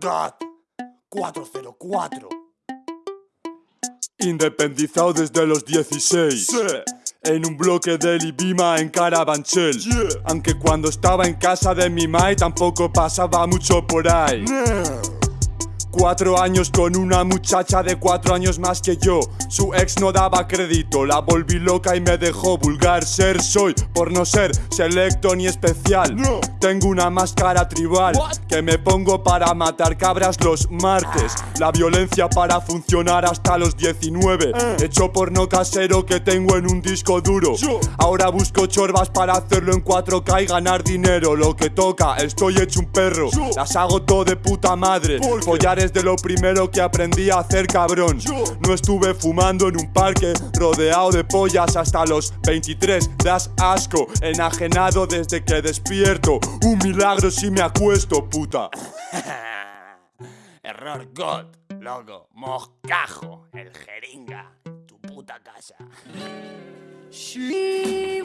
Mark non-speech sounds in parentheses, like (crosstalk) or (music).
God 404 Independizado desde los 16 En un bloque de Libima en Carabanchel. Aunque cuando estaba en casa de mi mai tampoco pasaba mucho por ahí Cuatro años con una muchacha de cuatro años más que yo. Su ex no daba crédito, la volví loca y me dejó vulgar. Ser soy, por no ser selecto ni especial. Tengo una máscara tribal Que me pongo para matar cabras los martes. La violencia para funcionar hasta los 19 Hecho porno casero que tengo en un disco duro. Ahora busco chorbas para hacerlo en 4K y ganar dinero. Lo que toca, estoy hecho un perro. Las hago todo de puta madre. Follar es de lo primero que aprendí a hacer cabrón. No estuve fumando en un parque rodeado de pollas hasta los 23 Das asco, enajenado desde que despierto. Un milagro si me acuesto, puta. (laughs) Error God, loco, moscajo, el jeringa, tu puta casa. Sí.